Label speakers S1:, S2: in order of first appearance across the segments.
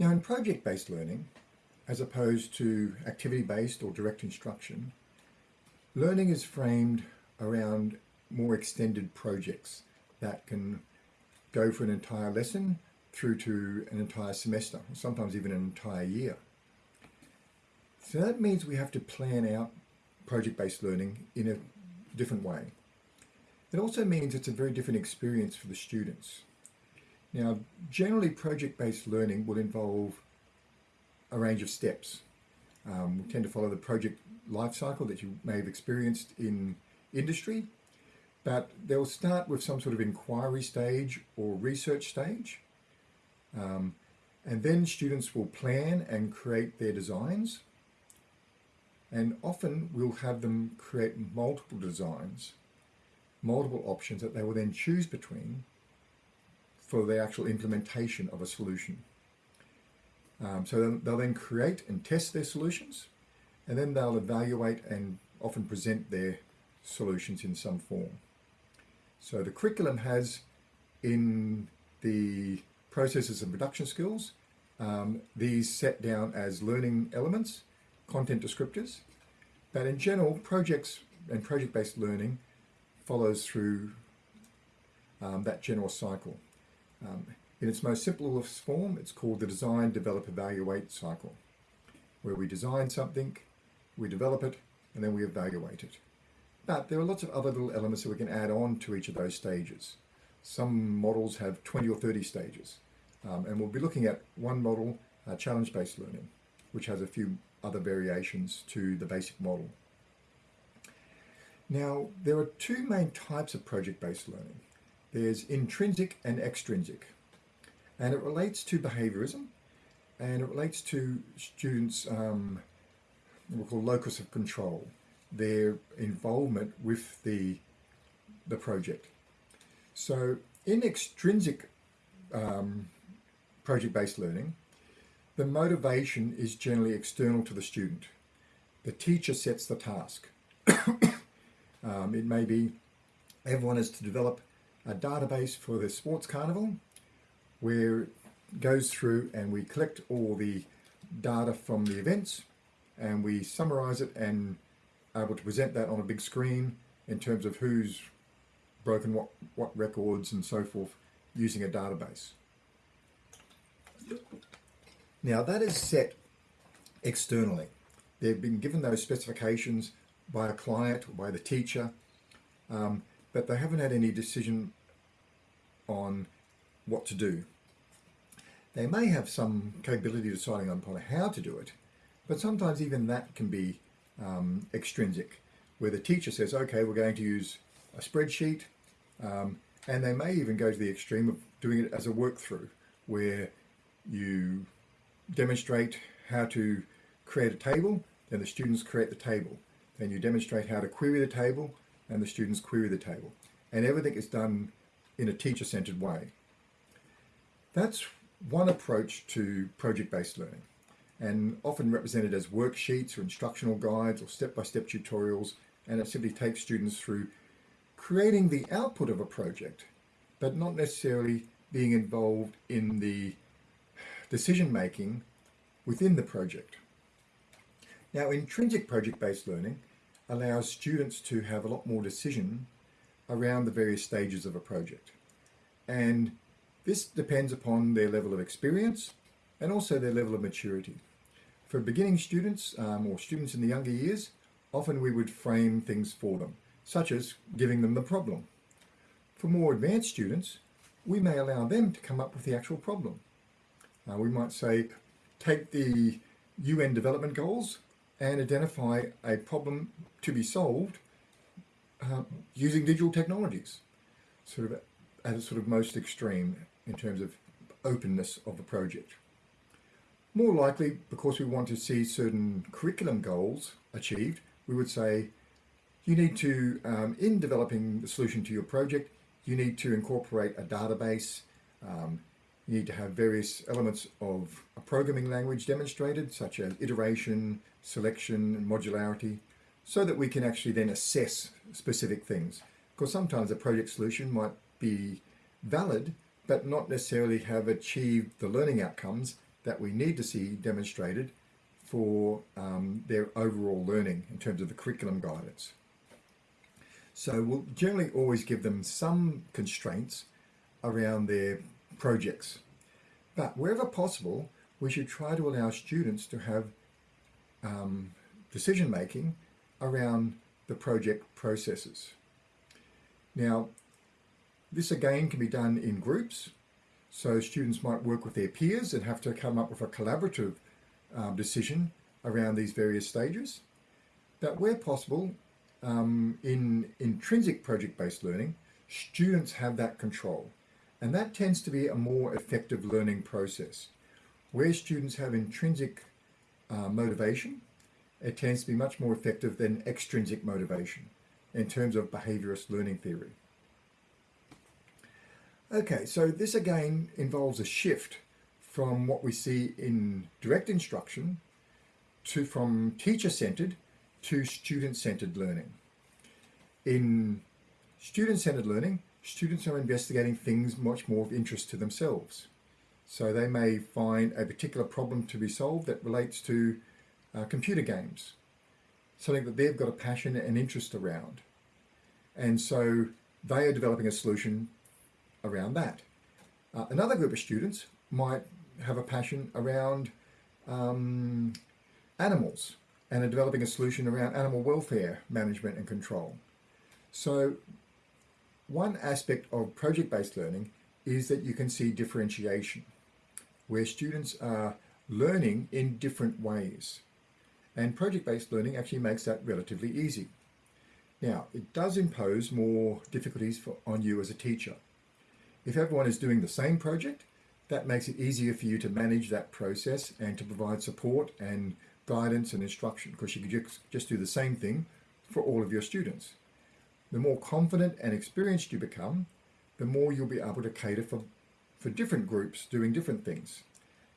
S1: Now in project-based learning, as opposed to activity-based or direct instruction, learning is framed around more extended projects that can go for an entire lesson through to an entire semester, sometimes even an entire year. So that means we have to plan out project-based learning in a different way. It also means it's a very different experience for the students. Now, generally project-based learning will involve a range of steps. Um, we tend to follow the project life cycle that you may have experienced in industry, but they'll start with some sort of inquiry stage or research stage. Um, and then students will plan and create their designs. And often we'll have them create multiple designs, multiple options that they will then choose between for the actual implementation of a solution. Um, so they'll then create and test their solutions, and then they'll evaluate and often present their solutions in some form. So the curriculum has in the processes and production skills, um, these set down as learning elements, content descriptors, but in general, projects and project-based learning follows through um, that general cycle. Um, in its most simplest form, it's called the design, develop, evaluate cycle, where we design something, we develop it, and then we evaluate it. But there are lots of other little elements that we can add on to each of those stages. Some models have 20 or 30 stages. Um, and we'll be looking at one model, uh, challenge-based learning, which has a few other variations to the basic model. Now, there are two main types of project-based learning. There's intrinsic and extrinsic. And it relates to behaviorism and it relates to students' um, we call locus of control, their involvement with the, the project. So in extrinsic um, project-based learning, the motivation is generally external to the student. The teacher sets the task. um, it may be everyone is to develop a database for the sports carnival where it goes through and we collect all the data from the events and we summarize it and able to present that on a big screen in terms of who's broken what, what records and so forth using a database. Now that is set externally. They've been given those specifications by a client or by the teacher, um, but they haven't had any decision on what to do. They may have some capability deciding upon how to do it, but sometimes even that can be um, extrinsic, where the teacher says, okay, we're going to use a spreadsheet, um, and they may even go to the extreme of doing it as a work through, where you demonstrate how to create a table, then the students create the table. Then you demonstrate how to query the table, and the students query the table. And everything is done in a teacher-centered way. That's one approach to project-based learning and often represented as worksheets or instructional guides or step-by-step -step tutorials and it simply takes students through creating the output of a project but not necessarily being involved in the decision making within the project. Now intrinsic project-based learning allows students to have a lot more decision around the various stages of a project. And this depends upon their level of experience and also their level of maturity. For beginning students um, or students in the younger years, often we would frame things for them, such as giving them the problem. For more advanced students, we may allow them to come up with the actual problem. Uh, we might say, take the UN development goals and identify a problem to be solved uh, using digital technologies, sort of at a sort of most extreme in terms of openness of the project. More likely, because we want to see certain curriculum goals achieved, we would say you need to, um, in developing the solution to your project, you need to incorporate a database, um, you need to have various elements of a programming language demonstrated, such as iteration, selection, and modularity, so that we can actually then assess specific things. Because sometimes a project solution might be valid, but not necessarily have achieved the learning outcomes that we need to see demonstrated for um, their overall learning in terms of the curriculum guidance. So we'll generally always give them some constraints around their projects. But wherever possible, we should try to allow students to have um, decision making around the project processes. Now, this again can be done in groups. So students might work with their peers and have to come up with a collaborative um, decision around these various stages. But where possible, um, in intrinsic project-based learning, students have that control. And that tends to be a more effective learning process. Where students have intrinsic uh, motivation, it tends to be much more effective than extrinsic motivation in terms of behaviorist learning theory. Okay, so this again involves a shift from what we see in direct instruction to from teacher-centered to student-centered learning. In student-centered learning, students are investigating things much more of interest to themselves. So they may find a particular problem to be solved that relates to uh, computer games, something that they've got a passion and interest around. And so they are developing a solution around that. Uh, another group of students might have a passion around um, animals and are developing a solution around animal welfare management and control. So one aspect of project-based learning is that you can see differentiation, where students are learning in different ways. And project-based learning actually makes that relatively easy. Now, it does impose more difficulties for, on you as a teacher. If everyone is doing the same project, that makes it easier for you to manage that process and to provide support and guidance and instruction because you can just, just do the same thing for all of your students. The more confident and experienced you become, the more you'll be able to cater for, for different groups doing different things.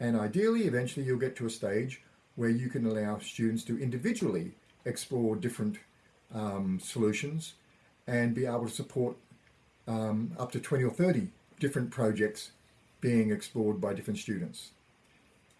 S1: And ideally, eventually you'll get to a stage where you can allow students to individually explore different um, solutions and be able to support um, up to 20 or 30 different projects being explored by different students.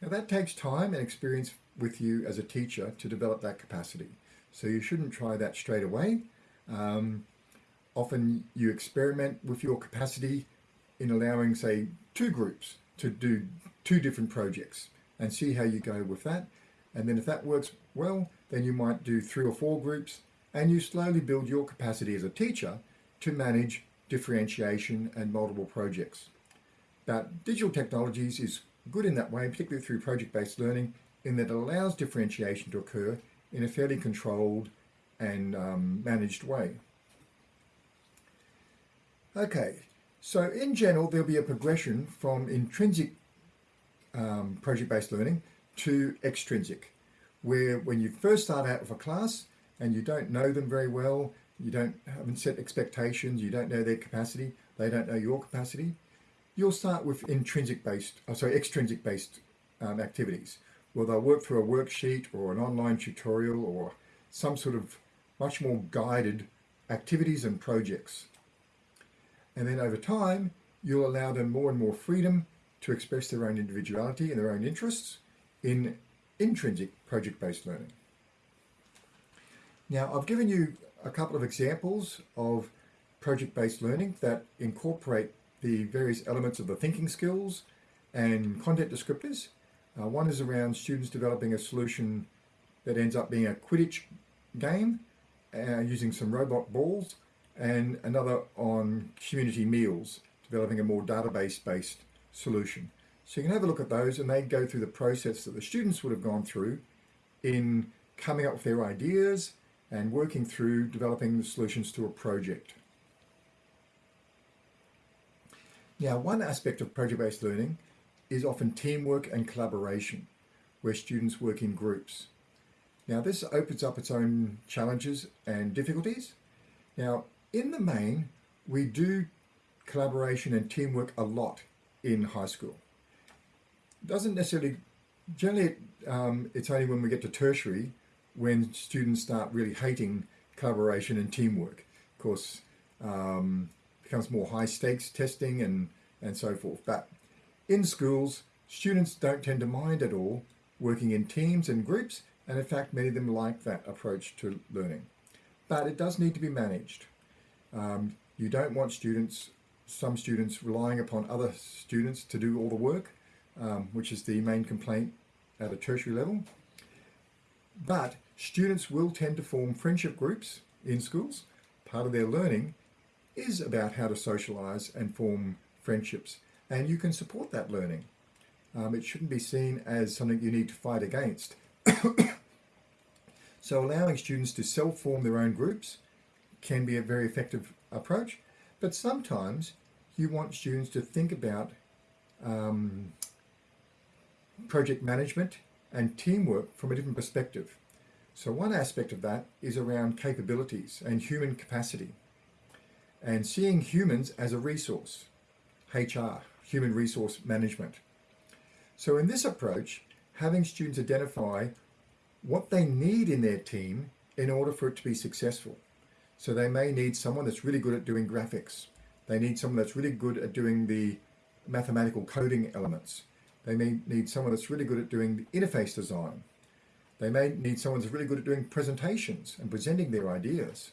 S1: Now that takes time and experience with you as a teacher to develop that capacity. So you shouldn't try that straight away. Um, often you experiment with your capacity in allowing, say, two groups to do two different projects and see how you go with that. And then if that works well, then you might do three or four groups and you slowly build your capacity as a teacher to manage differentiation and multiple projects. But digital technologies is good in that way, particularly through project-based learning, in that it allows differentiation to occur in a fairly controlled and um, managed way. Okay, so in general, there'll be a progression from intrinsic um, project-based learning to extrinsic, where when you first start out with a class and you don't know them very well, you don't haven't set expectations, you don't know their capacity, they don't know your capacity, you'll start with intrinsic based, oh, sorry, extrinsic based um, activities. Well, they'll work through a worksheet or an online tutorial or some sort of much more guided activities and projects. And then over time, you'll allow them more and more freedom to express their own individuality and their own interests in intrinsic project-based learning. Now, I've given you a couple of examples of project-based learning that incorporate the various elements of the thinking skills and content descriptors. Uh, one is around students developing a solution that ends up being a Quidditch game uh, using some robot balls and another on community meals, developing a more database-based solution. So you can have a look at those and they go through the process that the students would have gone through in coming up with their ideas and working through developing the solutions to a project. Now, one aspect of project-based learning is often teamwork and collaboration, where students work in groups. Now, this opens up its own challenges and difficulties. Now, in the main, we do collaboration and teamwork a lot in high school. Doesn't necessarily, generally um, it's only when we get to tertiary when students start really hating collaboration and teamwork. Of course, um, becomes more high stakes testing and, and so forth. But in schools, Students don't tend to mind at all working in teams and groups, and in fact, many of them like that approach to learning. But it does need to be managed. Um, you don't want students, some students relying upon other students to do all the work, um, which is the main complaint at a tertiary level. But students will tend to form friendship groups in schools. Part of their learning is about how to socialise and form friendships. And you can support that learning. Um, it shouldn't be seen as something you need to fight against. so allowing students to self-form their own groups can be a very effective approach, but sometimes you want students to think about um, project management and teamwork from a different perspective. So one aspect of that is around capabilities and human capacity and seeing humans as a resource, HR, human resource management. So in this approach, having students identify what they need in their team in order for it to be successful. So they may need someone that's really good at doing graphics. They need someone that's really good at doing the mathematical coding elements. They may need someone that's really good at doing interface design. They may need someone that's really good at doing presentations and presenting their ideas.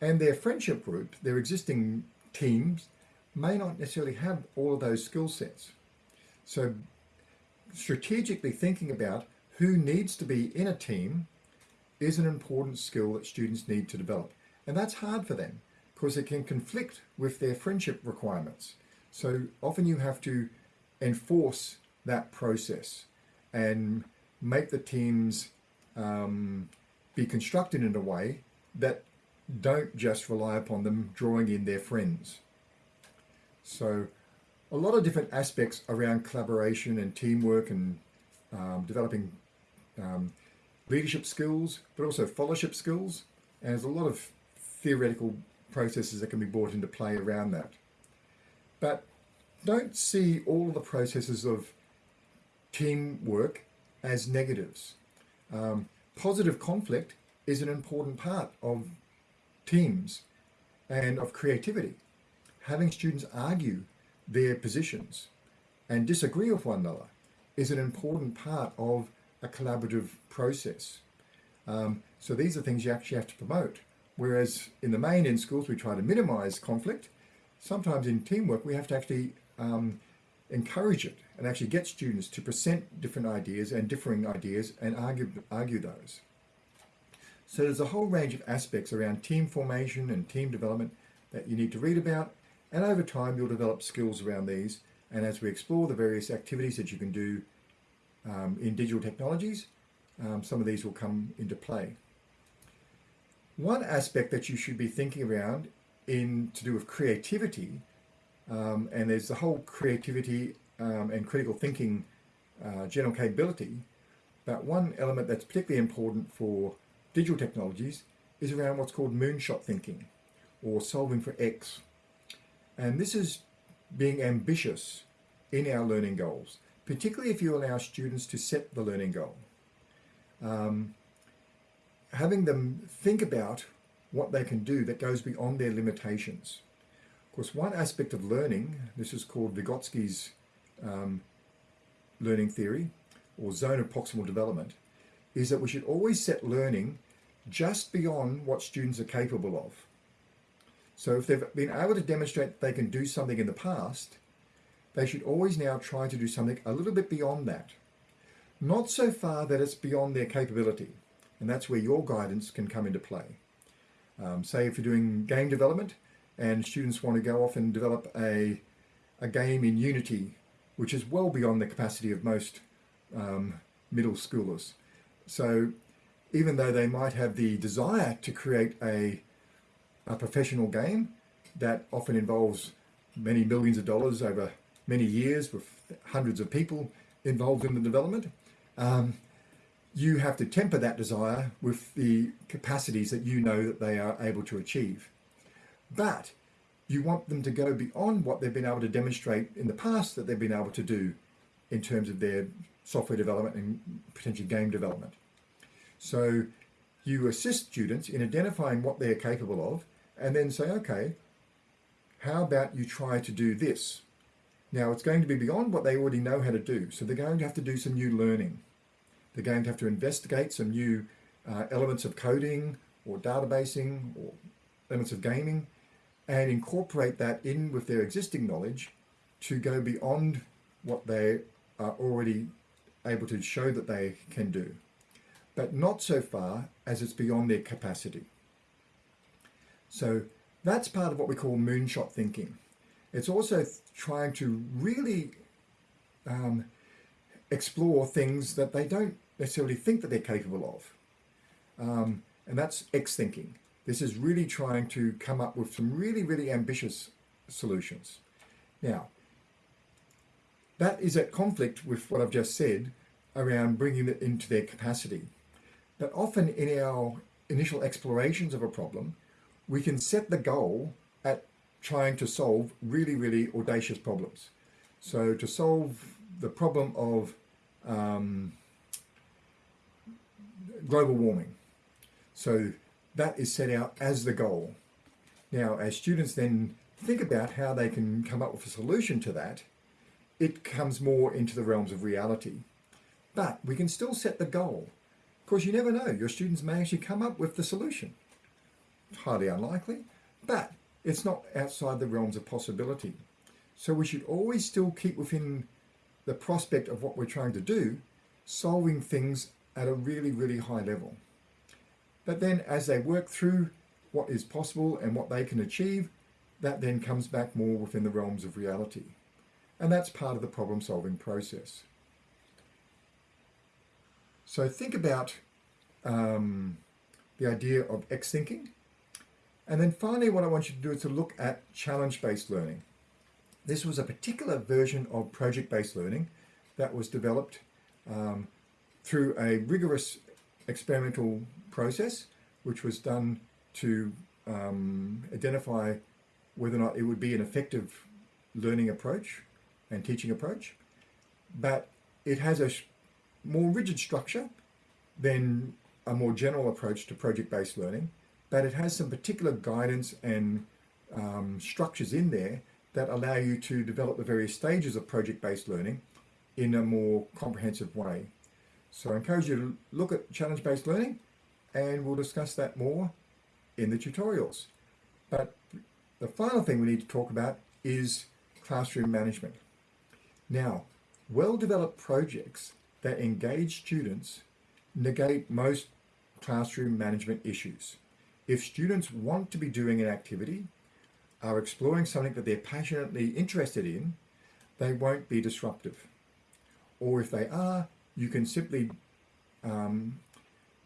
S1: And their friendship group, their existing teams, may not necessarily have all of those skill sets. So strategically thinking about who needs to be in a team is an important skill that students need to develop. And that's hard for them because it can conflict with their friendship requirements. So often you have to enforce that process and make the teams um, be constructed in a way that don't just rely upon them drawing in their friends. So a lot of different aspects around collaboration and teamwork and um, developing um, leadership skills, but also fellowship skills. And there's a lot of theoretical processes that can be brought into play around that. But don't see all the processes of teamwork as negatives. Um, positive conflict is an important part of teams and of creativity. Having students argue their positions and disagree with one another is an important part of a collaborative process. Um, so these are things you actually have to promote. Whereas in the main in schools, we try to minimize conflict. Sometimes in teamwork, we have to actually um, encourage it and actually get students to present different ideas and differing ideas and argue, argue those. So there's a whole range of aspects around team formation and team development that you need to read about. And over time, you'll develop skills around these. And as we explore the various activities that you can do um, in digital technologies, um, some of these will come into play. One aspect that you should be thinking around in to do with creativity, um, and there's the whole creativity um, and critical thinking uh, general capability, but one element that's particularly important for digital technologies is around what's called moonshot thinking or solving for X. And this is being ambitious in our learning goals, particularly if you allow students to set the learning goal. Um, having them think about what they can do that goes beyond their limitations. Of course, one aspect of learning, this is called Vygotsky's um, learning theory, or zone of proximal development, is that we should always set learning just beyond what students are capable of. So if they've been able to demonstrate they can do something in the past, they should always now try to do something a little bit beyond that. Not so far that it's beyond their capability. And that's where your guidance can come into play. Um, say if you're doing game development and students want to go off and develop a, a game in Unity, which is well beyond the capacity of most um, middle schoolers. So even though they might have the desire to create a, a professional game that often involves many millions of dollars over many years with hundreds of people involved in the development, um, you have to temper that desire with the capacities that you know that they are able to achieve. But you want them to go beyond what they've been able to demonstrate in the past that they've been able to do in terms of their software development and potentially game development. So you assist students in identifying what they're capable of and then say, okay, how about you try to do this? Now it's going to be beyond what they already know how to do. So they're going to have to do some new learning. They're going to have to investigate some new uh, elements of coding or databasing or elements of gaming and incorporate that in with their existing knowledge to go beyond what they are already able to show that they can do, but not so far as it's beyond their capacity. So that's part of what we call moonshot thinking. It's also trying to really um, explore things that they don't necessarily think that they're capable of. Um, and that's X thinking. This is really trying to come up with some really, really ambitious solutions. Now, that is at conflict with what I've just said around bringing it into their capacity. But often in our initial explorations of a problem, we can set the goal at trying to solve really, really audacious problems. So to solve the problem of um, global warming. So that is set out as the goal. Now, as students then think about how they can come up with a solution to that, it comes more into the realms of reality. But we can still set the goal. Of course, you never know. Your students may actually come up with the solution. Highly unlikely, but it's not outside the realms of possibility. So we should always still keep within the prospect of what we're trying to do, solving things at a really, really high level. But then as they work through what is possible and what they can achieve, that then comes back more within the realms of reality. And that's part of the problem solving process. So think about um, the idea of X thinking. And then finally, what I want you to do is to look at challenge-based learning. This was a particular version of project-based learning that was developed um, through a rigorous experimental process, which was done to um, identify whether or not it would be an effective learning approach and teaching approach. But it has a more rigid structure than a more general approach to project-based learning, but it has some particular guidance and um, structures in there that allow you to develop the various stages of project-based learning in a more comprehensive way. So I encourage you to look at challenge-based learning and we'll discuss that more in the tutorials. But the final thing we need to talk about is classroom management. Now, well-developed projects that engage students negate most classroom management issues. If students want to be doing an activity, are exploring something that they're passionately interested in, they won't be disruptive. Or if they are, you can simply um,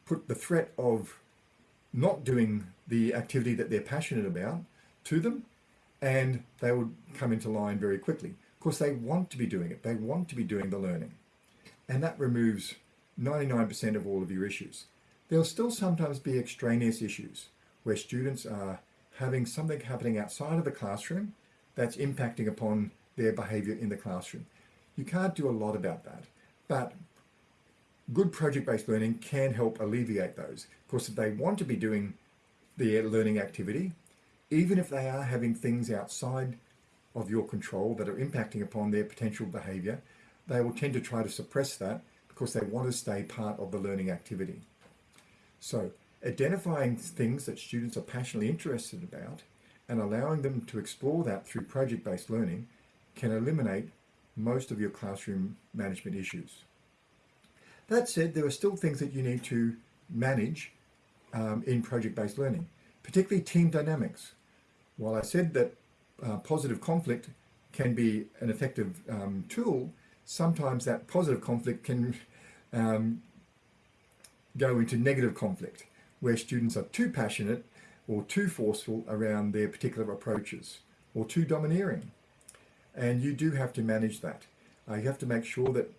S1: put the threat of not doing the activity that they're passionate about to them and they would come into line very quickly. Of course, they want to be doing it. They want to be doing the learning. And that removes 99% of all of your issues. There'll still sometimes be extraneous issues where students are having something happening outside of the classroom that's impacting upon their behavior in the classroom. You can't do a lot about that, but good project-based learning can help alleviate those. Of course, if they want to be doing the learning activity, even if they are having things outside of your control that are impacting upon their potential behavior, they will tend to try to suppress that because they want to stay part of the learning activity. So identifying things that students are passionately interested about and allowing them to explore that through project-based learning can eliminate most of your classroom management issues. That said, there are still things that you need to manage um, in project-based learning, particularly team dynamics. While I said that uh, positive conflict can be an effective um, tool, sometimes that positive conflict can um, go into negative conflict, where students are too passionate or too forceful around their particular approaches, or too domineering. And you do have to manage that. Uh, you have to make sure that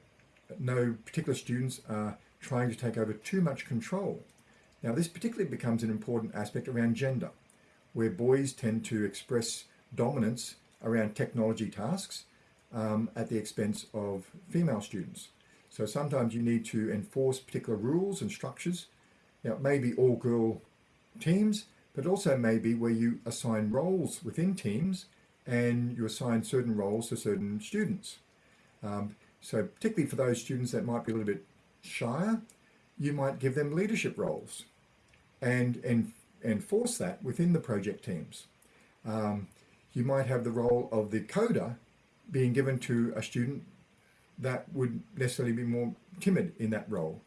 S1: no particular students are trying to take over too much control. Now this particularly becomes an important aspect around gender, where boys tend to express dominance around technology tasks um, at the expense of female students. So sometimes you need to enforce particular rules and structures. Now it may be all girl teams, but also maybe where you assign roles within teams and you assign certain roles to certain students. Um, so particularly for those students that might be a little bit shyer, you might give them leadership roles and, and enforce that within the project teams. Um, you might have the role of the coder being given to a student that would necessarily be more timid in that role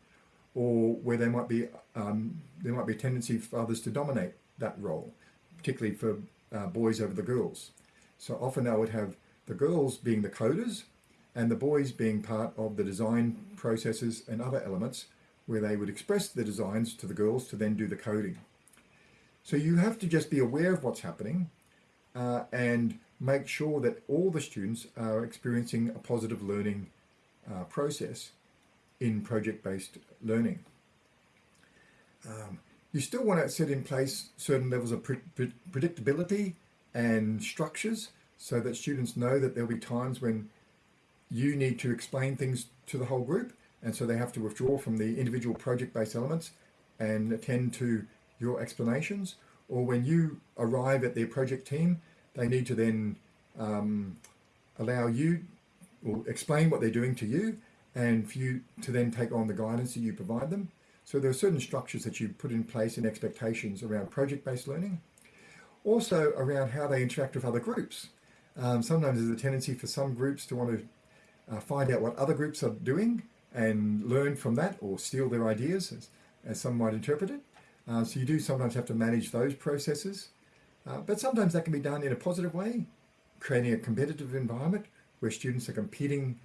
S1: or where there might be um, there might be a tendency for others to dominate that role, particularly for uh, boys over the girls. So often I would have the girls being the coders and the boys being part of the design processes and other elements where they would express the designs to the girls to then do the coding. So you have to just be aware of what's happening uh, and make sure that all the students are experiencing a positive learning uh, process in project-based learning. Um, you still want to set in place certain levels of pre pre predictability and structures so that students know that there'll be times when you need to explain things to the whole group and so they have to withdraw from the individual project-based elements and attend to your explanations or when you arrive at their project team they need to then um, allow you or explain what they're doing to you and for you to then take on the guidance that you provide them. So there are certain structures that you put in place and expectations around project-based learning. Also around how they interact with other groups. Um, sometimes there's a tendency for some groups to want to uh, find out what other groups are doing and learn from that or steal their ideas as, as some might interpret it. Uh, so you do sometimes have to manage those processes. Uh, but sometimes that can be done in a positive way, creating a competitive environment where students are competing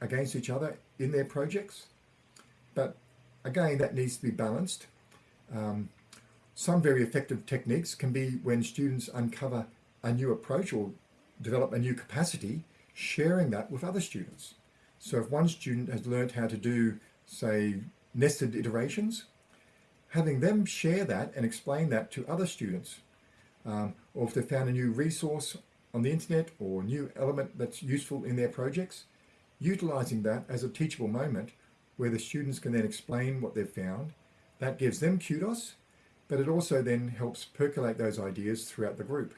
S1: against each other in their projects. But again, that needs to be balanced. Um, some very effective techniques can be when students uncover a new approach or develop a new capacity, sharing that with other students. So if one student has learned how to do, say, nested iterations, having them share that and explain that to other students. Um, or if they found a new resource on the internet or new element that's useful in their projects, utilizing that as a teachable moment where the students can then explain what they've found. That gives them kudos, but it also then helps percolate those ideas throughout the group.